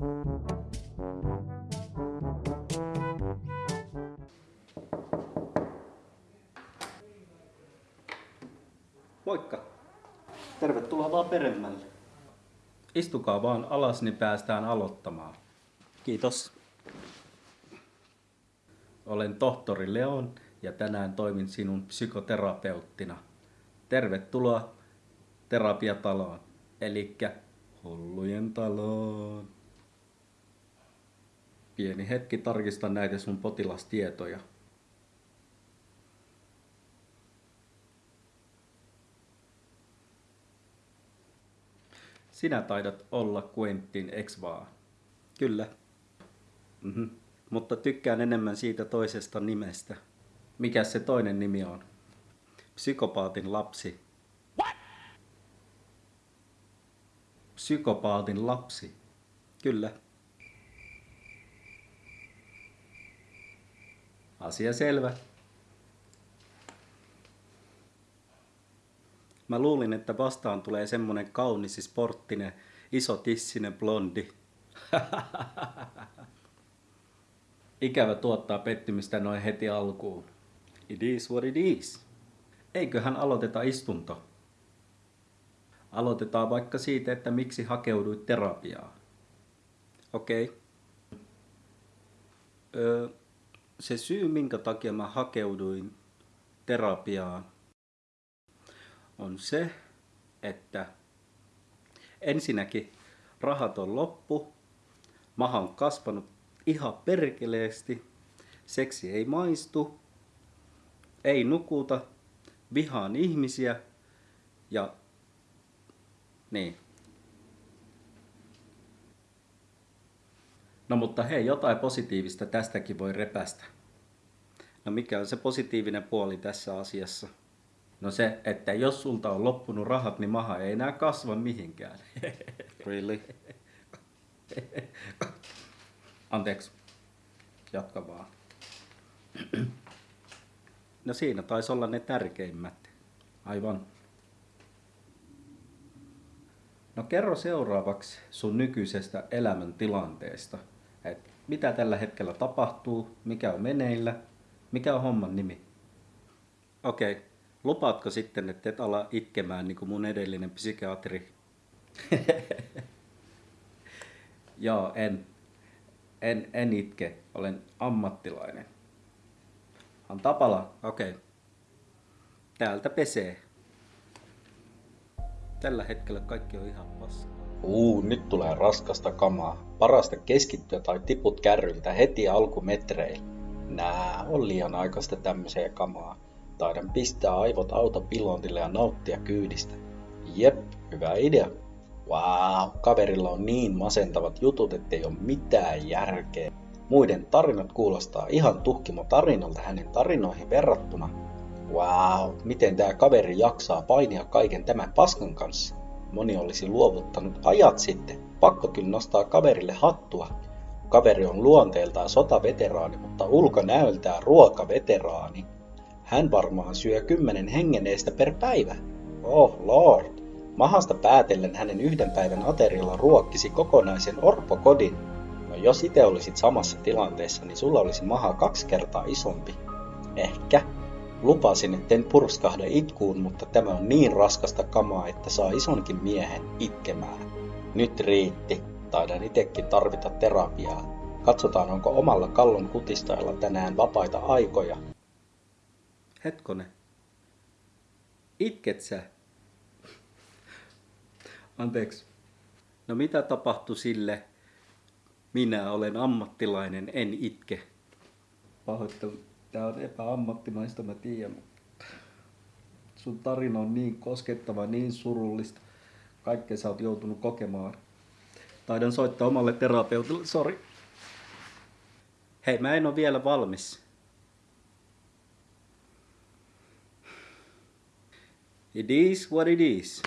Moikka. Tervetuloa vaan peremmälle. Istukaa vaan alas, niin päästään aloittamaan. Kiitos. Olen tohtori Leon ja tänään toimin sinun psykoterapeuttina. Tervetuloa terapiataloon, eli hullujen taloon. Pieni hetki tarkistan näitä sun potilastietoja. Sinä taidat olla Quentin, eks vaan? Kyllä. Mm-hmm. Mutta tykkään enemmän siitä toisesta nimestä. Mikä se toinen nimi on? Psykopaatin lapsi. What? Psykopaatin lapsi. Kyllä. Asia selvä. Mä luulin, että vastaan tulee semmonen kaunis, sporttinen, iso tissinen blondi. Ikävä tuottaa pettymystä noin heti alkuun. It is what it is. Eiköhän aloiteta istunto. Aloitetaan vaikka siitä, että miksi hakeuduit terapiaan. Okei. Okay. Öö, se syy, minkä takia mä hakeuduin terapiaan, on se, että ensinnäkin rahat on loppu, maha on kasvanut ihan perkeleesti, seksi ei maistu, ei nukuta, vihaan ihmisiä ja niin. No mutta hei, jotain positiivista tästäkin voi repästä. No mikä on se positiivinen puoli tässä asiassa? No se, että jos sulta on loppunut rahat, niin maha ei enää kasva mihinkään. Really? Anteeksi. Jatka vaan. No siinä taisi olla ne tärkeimmät. Aivan. No kerro seuraavaksi sun nykyisestä elämäntilanteesta. Et mitä tällä hetkellä tapahtuu, mikä on meneillä, mikä on homman nimi? Okei, okay. lupaatko sitten, että et ala itkemään niin kuin mun edellinen psykiatri? Joo, en. En, en itke, olen ammattilainen. On tapala, okei. Okay. Täältä pesee. Tällä hetkellä kaikki on ihan paskaa. Uu, nyt tulee raskasta kamaa. Parasta keskittyä tai tiput kärryltä heti alkumetreillä. Nää on liian aikaista tämmöiseen kamaa. Taidan pistää aivot autopilontille ja nauttia kyydistä. Jep, hyvä idea. Wow, kaverilla on niin masentavat jutut, ettei ole mitään järkeä. Muiden tarinat kuulostaa ihan tuhkimo tarinalta hänen tarinoihin verrattuna. Wow, miten tämä kaveri jaksaa painia kaiken tämän paskan kanssa? Moni olisi luovuttanut ajat sitten. Pakko kyllä nostaa kaverille hattua. Kaveri on luonteeltaan sotaveteraani, mutta ulkonäöltään ruokaveteraani. Hän varmaan syö kymmenen hengeneestä per päivä. Oh lord. Mahasta päätellen hänen yhden päivän aterialla ruokkisi kokonaisen orpokodin. No jos itse olisit samassa tilanteessa, niin sulla olisi maha kaksi kertaa isompi. Ehkä. Lupasin, etten purskahda itkuun, mutta tämä on niin raskasta kamaa, että saa isonkin miehen itkemään. Nyt riitti. Taidan itekin tarvita terapiaa. Katsotaan, onko omalla kallon kutistajalla tänään vapaita aikoja. Hetkone. Itket sä? Anteeksi. No mitä tapahtui sille? Minä olen ammattilainen, en itke. Pahoittelu. Tää on epäammattimaista, mä tiedän. Sun tarina on niin koskettava, niin surullista. Kaikkea sä oot joutunut kokemaan. Taidan soittaa omalle terapeutille, sori. Hei, mä en ole vielä valmis. It is what it is.